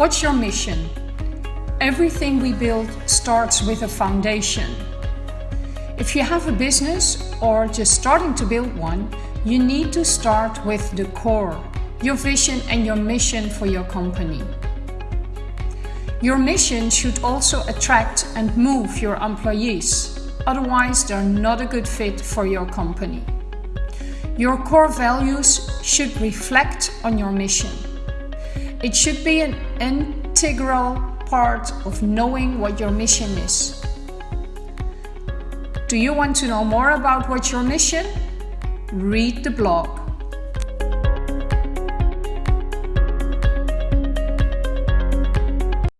What's your mission? Everything we build starts with a foundation. If you have a business or just starting to build one, you need to start with the core, your vision and your mission for your company. Your mission should also attract and move your employees, otherwise they're not a good fit for your company. Your core values should reflect on your mission. It should be an integral part of knowing what your mission is. Do you want to know more about what's your mission? Read the blog.